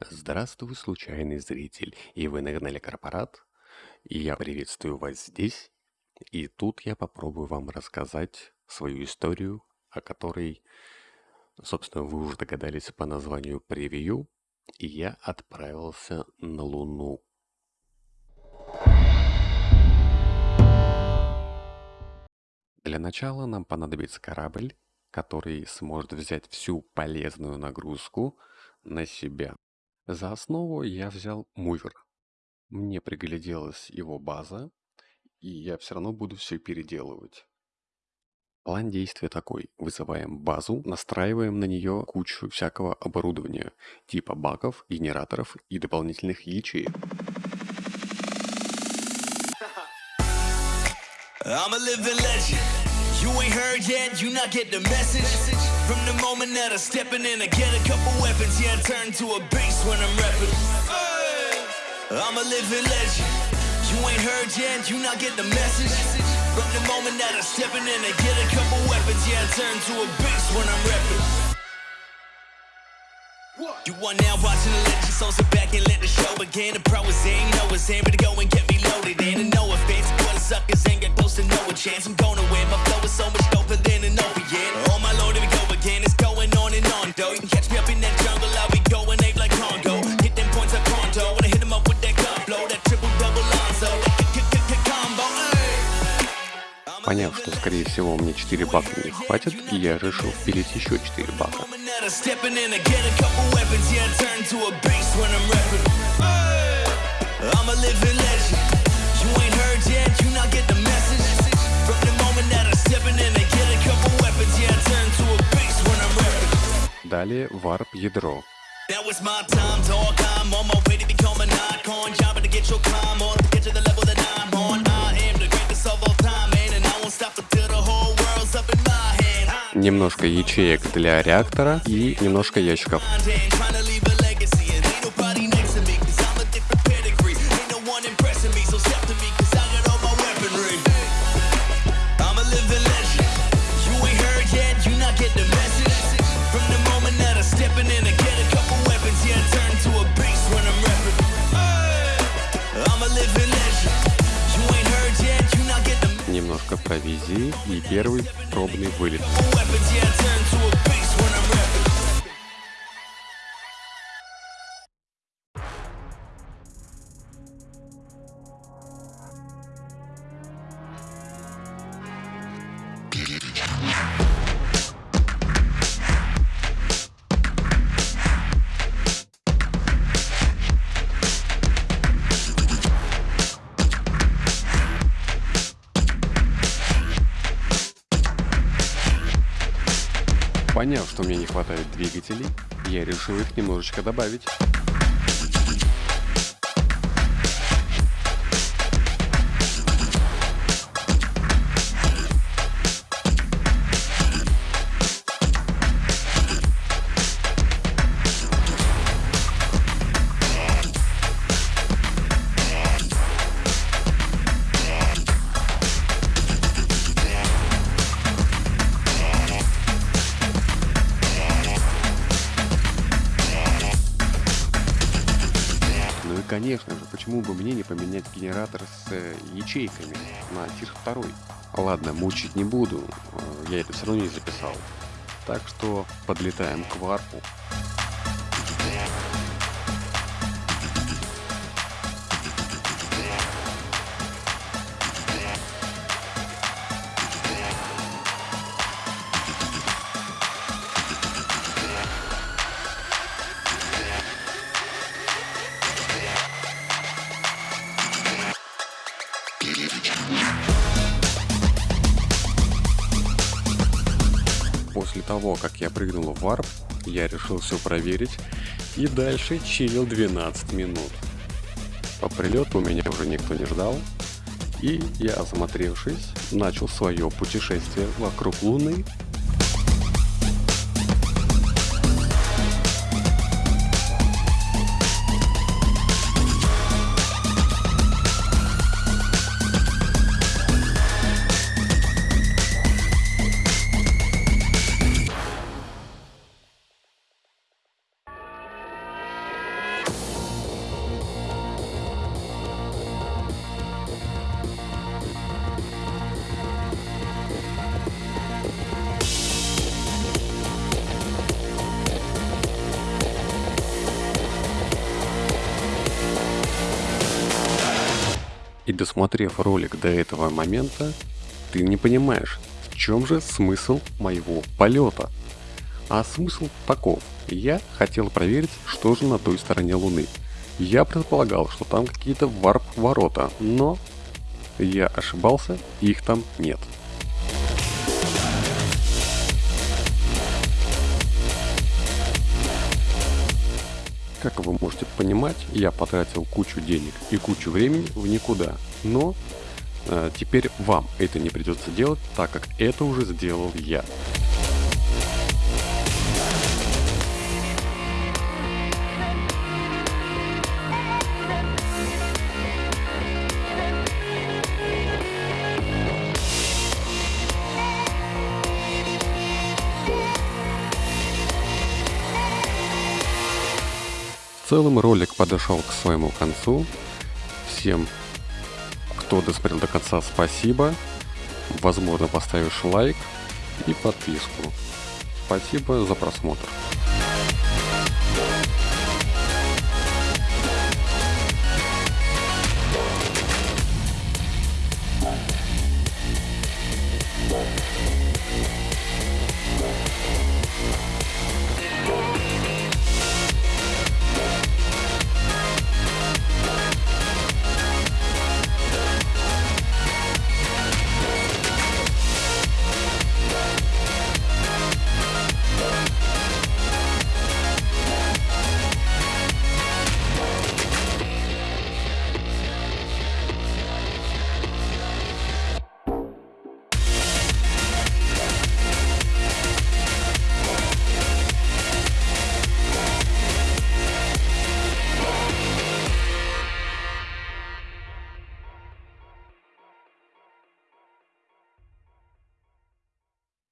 Здравствуй, случайный зритель, и вы на канале Корпорат, и я приветствую вас здесь. И тут я попробую вам рассказать свою историю, о которой, собственно, вы уже догадались по названию превью, и я отправился на Луну. Для начала нам понадобится корабль, который сможет взять всю полезную нагрузку на себя. За основу я взял мувер. Мне пригляделась его база, и я все равно буду все переделывать. План действия такой. Вызываем базу, настраиваем на нее кучу всякого оборудования, типа баков, генераторов и дополнительных ячеек. I'm a living legend. You ain't heard yet, you not get the message. From the moment that I steppin' in, I get a couple weapons, yeah, I turn to a beast when I'm rapping. I'm a living legend. You ain't heard yet, you not get the message. From the moment that I steppin' in, I get a couple weapons, yeah, I turn to a beast when I'm rapping. You are now watching the legend, so sit back and let the show begin. The pro is in, you know it's in, to go and get me loaded in. And no offense, suckers ain't got close to no chance. I'm gonna win, my flow is so much doper than an opiate. All my load, we go again, it's going on and on, though. You can catch me up in that jungle, I'll be going ape like Congo. Hit them points like pronto, I hit them up with that gun flow, that triple double Lonzo, Поняв, что скорее всего мне 4 бака не хватит, я решил впилить еще 4 бака. I'm a living legend. My hand. Немножко ячеек для реактора и немножко ящиков. Trying Немножко провизии и первый пробный вылет. Поняв, что мне не хватает двигателей, я решил их немножечко добавить. Конечно же, почему бы мне не поменять генератор с э, ячейками на тир 2? Ладно, мучить не буду, э, я это все равно не записал. Так что подлетаем к варпу. После того, как я прыгнул в варп, я решил все проверить и дальше чилил 12 минут. По прилету меня уже никто не ждал, и я, осмотревшись, начал свое путешествие вокруг Луны досмотрев ролик до этого момента, ты не понимаешь, в чем же смысл моего полета. А смысл таков. Я хотел проверить, что же на той стороне Луны. Я предполагал, что там какие-то варп-ворота, но я ошибался, их там нет. Как вы можете понимать, я потратил кучу денег и кучу времени в никуда. Но э, теперь вам это не придется делать, так как это уже сделал я. Целом ролик подошел к своему концу. Всем, кто досмотрел до конца, спасибо. Возможно, поставишь лайк и подписку. Спасибо за просмотр.